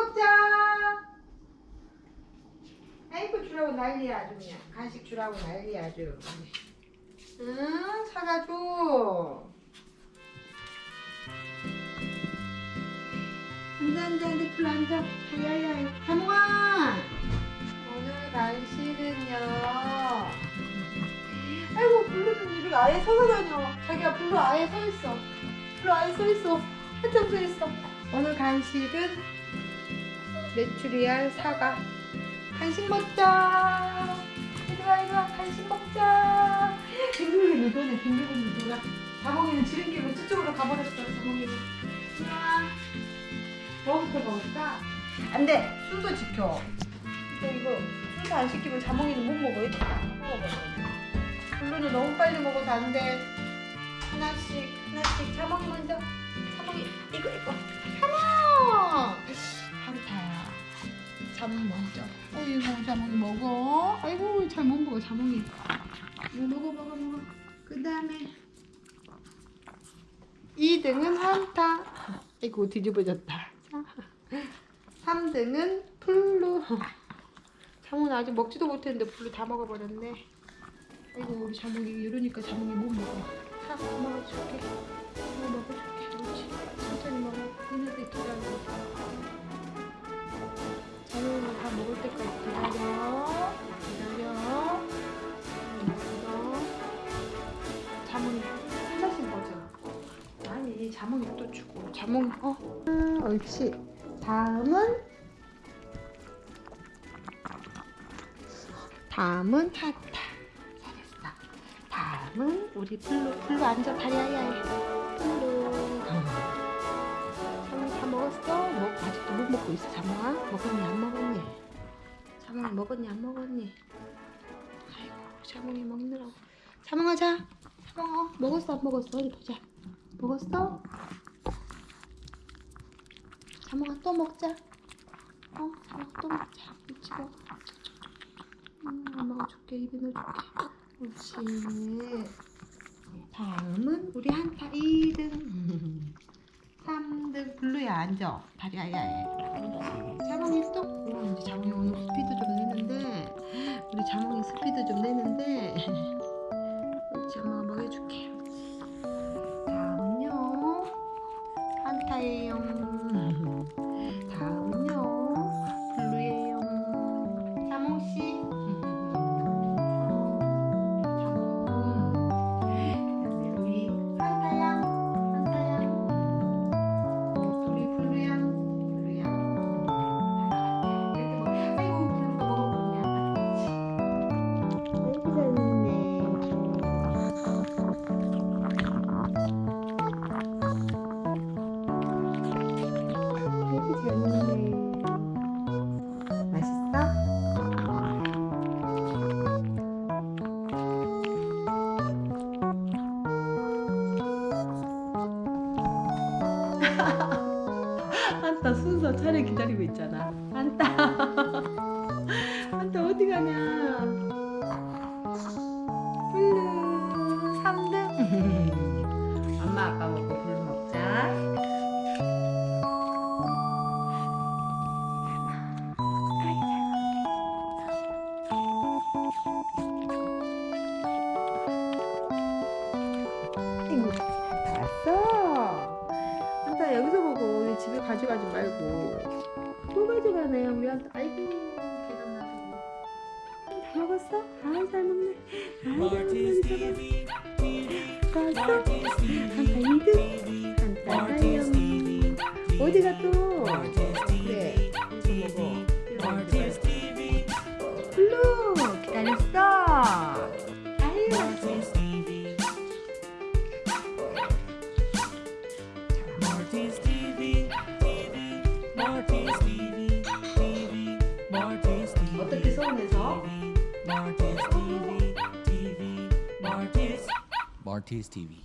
먹자. 아이고 주라고 난리야 아주 그냥 간식 주라고 난리야 아주. 응 사과 줘. 앉아 앉아 앉아 블루 앉아. 야야야 자몽아. 오늘 간식은요. 아이고 블루는 이렇게 아예 서서 다녀. 자기야 블루 아예 서 있어. 블루 아예 서 있어. 한참 서 있어. 오늘 간식은 메추리알 사과. 간식 먹자. 이리와 이리와 간식 먹자. 빙글빙글 도네 빙글빙글 돌아. 자몽이는 지름길로 저쪽으로 가버렸어. 자몽이는. 이리와. 뭐부터 먹을까? 안 돼. 순서 지켜. 근데 이거 순서 안 지키면 자몽이는 못 먹어. 블루는 너무 빨리 먹어서 안 돼. 하나씩 하나씩 자몽이 먼저. 먹어 자몽이. 이거 먹어 먹어 먹어. 그 다음에 2등은 한타. 아이고 뒤집어졌다. 3등은 블루. 자몽은 아직 먹지도 못했는데 블루 다 먹어버렸네. 아이고 우리 자몽이 이러니까 자몽이 못 먹어. 다 먹어줄게. 또 주고. 자몽이 어. 음, 옳지. 다음은 다음은 한타. 잘했어. 다음은 우리 블루 블루 앉아 다리 아야해. 블루. 자몽이 다 먹었어? 먹 아직도 못 먹고 있어 자몽아. 먹었니 안 먹었니? 자몽이 먹었니 안 먹었니? 아이고 자몽이 먹느라고. 자몽아 자. 자몽아 먹었어 안 먹었어? 어디 보자. 먹었어? 자몽아 또 먹자. 어, 자몽아 또 먹자. 먹어. 음, 엄마가 줄게 입에 넣어줄게. 그렇지. 다음은 우리 한타 2등. 3등 블루야 앉아. 다리 아야해. 자몽이 또. 한타 순서 차례 기다리고 있잖아. 한타. 한타 어디 가냐? 집에 가져가지 말고 또 가져가네 우리. 아이고 계단. 다 먹었어? 아이 잘 먹네. 아이 잘 먹네. 2등. 한타 사용. 어디가 또? 그래. 먹어. 블루 기다렸어. 어떻게 서운해서? Marty's TV, TV, Marty's, Marty's TV.